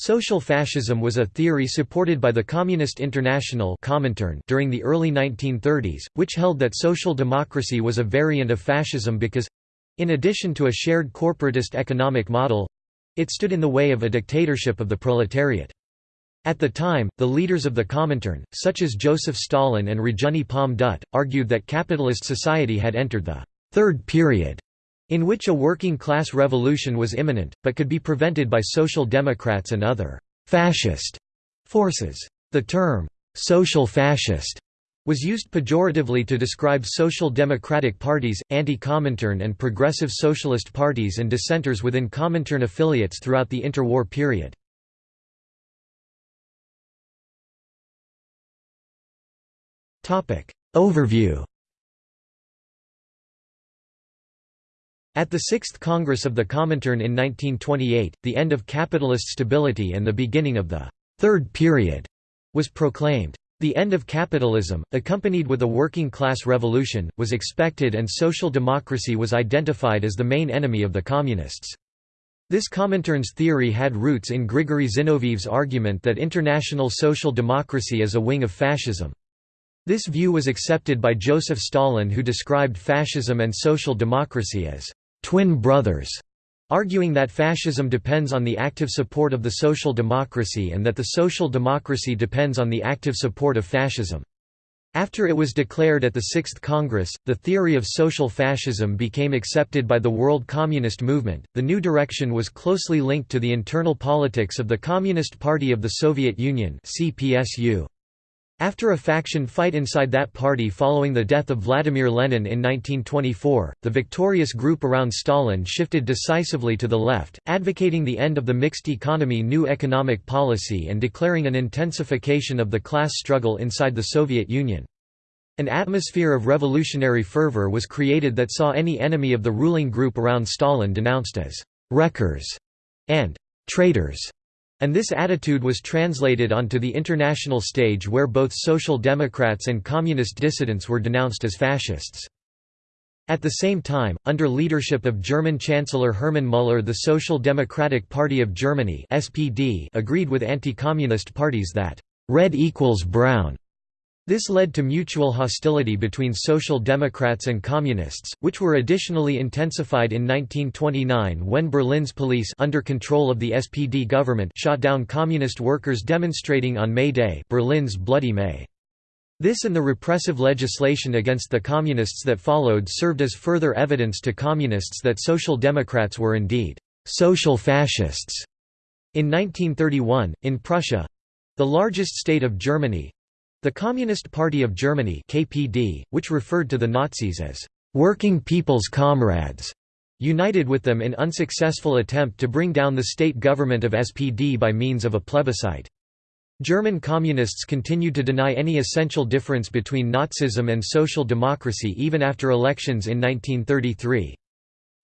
Social fascism was a theory supported by the Communist International during the early 1930s, which held that social democracy was a variant of fascism because—in addition to a shared corporatist economic model—it stood in the way of a dictatorship of the proletariat. At the time, the leaders of the Comintern, such as Joseph Stalin and Rajani Palme Dutt, argued that capitalist society had entered the third period in which a working-class revolution was imminent, but could be prevented by social democrats and other «fascist» forces. The term «social fascist» was used pejoratively to describe social democratic parties, anti-Comintern and progressive socialist parties and dissenters within Comintern affiliates throughout the interwar period. Overview At the Sixth Congress of the Comintern in 1928, the end of capitalist stability and the beginning of the Third Period was proclaimed. The end of capitalism, accompanied with a working-class revolution, was expected and social democracy was identified as the main enemy of the Communists. This Comintern's theory had roots in Grigory Zinoviev's argument that international social democracy is a wing of fascism. This view was accepted by Joseph Stalin who described fascism and social democracy as twin brothers, arguing that fascism depends on the active support of the social democracy and that the social democracy depends on the active support of fascism. After it was declared at the Sixth Congress, the theory of social fascism became accepted by the world communist movement. The new direction was closely linked to the internal politics of the Communist Party of the Soviet Union (CPSU). After a faction fight inside that party following the death of Vladimir Lenin in 1924, the victorious group around Stalin shifted decisively to the left, advocating the end of the mixed economy new economic policy and declaring an intensification of the class struggle inside the Soviet Union. An atmosphere of revolutionary fervor was created that saw any enemy of the ruling group around Stalin denounced as «wreckers» and «traitors» And this attitude was translated onto the international stage where both Social Democrats and Communist dissidents were denounced as fascists. At the same time, under leadership of German Chancellor Hermann Müller the Social Democratic Party of Germany SPD agreed with anti-communist parties that «red equals brown» This led to mutual hostility between Social Democrats and Communists, which were additionally intensified in 1929 when Berlin's police under control of the SPD government shot down Communist workers demonstrating on May Day Berlin's Bloody May. This and the repressive legislation against the Communists that followed served as further evidence to Communists that Social Democrats were indeed «social fascists». In 1931, in Prussia—the largest state of Germany, the Communist Party of Germany KPD, which referred to the Nazis as «working people's comrades», united with them in unsuccessful attempt to bring down the state government of SPD by means of a plebiscite. German communists continued to deny any essential difference between Nazism and social democracy even after elections in 1933.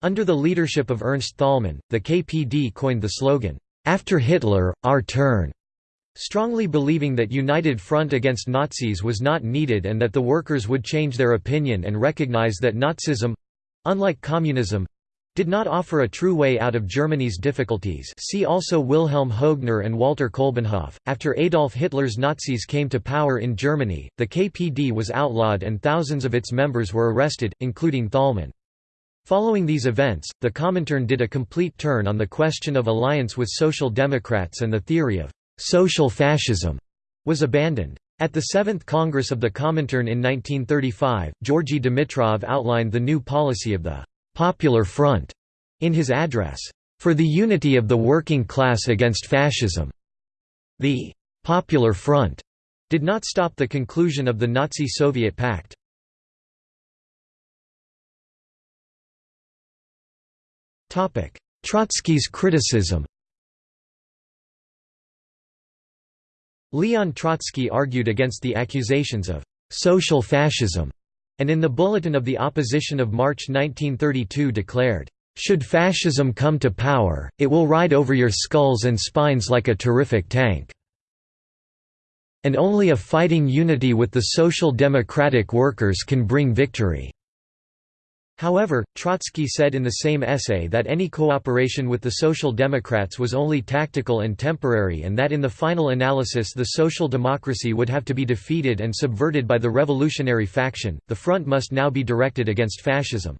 Under the leadership of Ernst Thälmann, the KPD coined the slogan, "'After Hitler, our turn' strongly believing that united front against Nazis was not needed and that the workers would change their opinion and recognize that Nazism—unlike communism, did not offer a true way out of Germany's difficulties see also Wilhelm Hoegner and Walter Kolbenhoff. After Adolf Hitler's Nazis came to power in Germany, the KPD was outlawed and thousands of its members were arrested, including Thälmann. Following these events, the Comintern did a complete turn on the question of alliance with Social Democrats and the theory of «social fascism» was abandoned. At the Seventh Congress of the Comintern in 1935, Georgy Dimitrov outlined the new policy of the «Popular Front» in his address, "...for the unity of the working class against fascism." The «Popular Front» did not stop the conclusion of the Nazi-Soviet pact. Trotsky's criticism Leon Trotsky argued against the accusations of «social fascism» and in the Bulletin of the Opposition of March 1932 declared, "...should fascism come to power, it will ride over your skulls and spines like a terrific tank. And only a fighting unity with the social democratic workers can bring victory." However, Trotsky said in the same essay that any cooperation with the Social Democrats was only tactical and temporary and that in the final analysis the social democracy would have to be defeated and subverted by the revolutionary faction, the front must now be directed against fascism.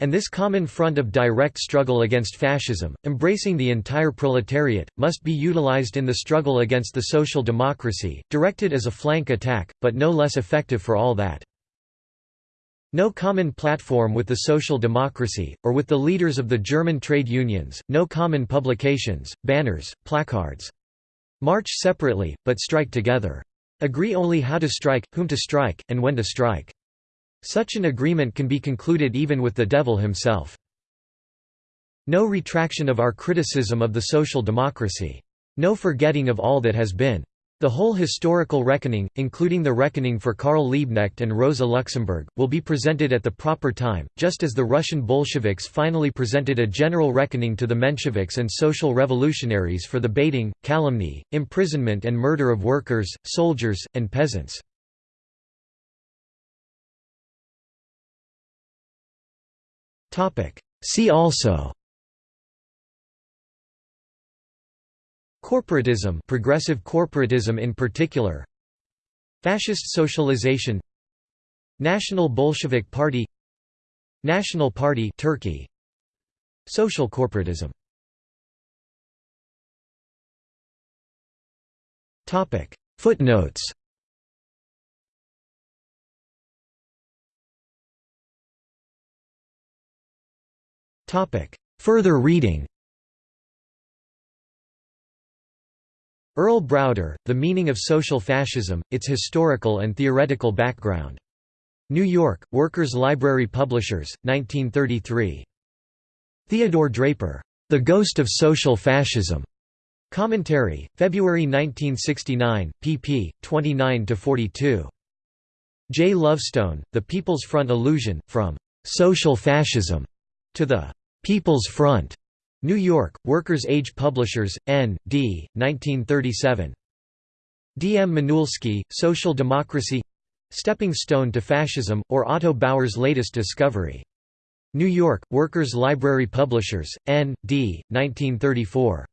And this common front of direct struggle against fascism, embracing the entire proletariat, must be utilized in the struggle against the social democracy, directed as a flank attack, but no less effective for all that. No common platform with the social democracy, or with the leaders of the German trade unions, no common publications, banners, placards. March separately, but strike together. Agree only how to strike, whom to strike, and when to strike. Such an agreement can be concluded even with the devil himself. No retraction of our criticism of the social democracy. No forgetting of all that has been. The whole historical reckoning, including the reckoning for Karl Liebknecht and Rosa Luxemburg, will be presented at the proper time, just as the Russian Bolsheviks finally presented a general reckoning to the Mensheviks and social revolutionaries for the baiting, calumny, imprisonment and murder of workers, soldiers, and peasants. See also Corporatism progressive corporatism in particular Fascist socialization National Bolshevik Party National Party Turkey Social corporatism. Topic. Footnotes. Topic. Further reading Earl Browder, The Meaning of Social Fascism, Its Historical and Theoretical Background. New York, Workers' Library Publishers, 1933. Theodore Draper, The Ghost of Social Fascism. Commentary, February 1969, pp. 29–42. J. Lovestone, The People's Front Illusion, From "'Social Fascism' to the "'People's Front' New York, Workers' Age Publishers, N. D., 1937. D. M. Manuilsky, Social Democracy Stepping Stone to Fascism, or Otto Bauer's latest discovery. New York, Workers' Library Publishers, N. D., 1934.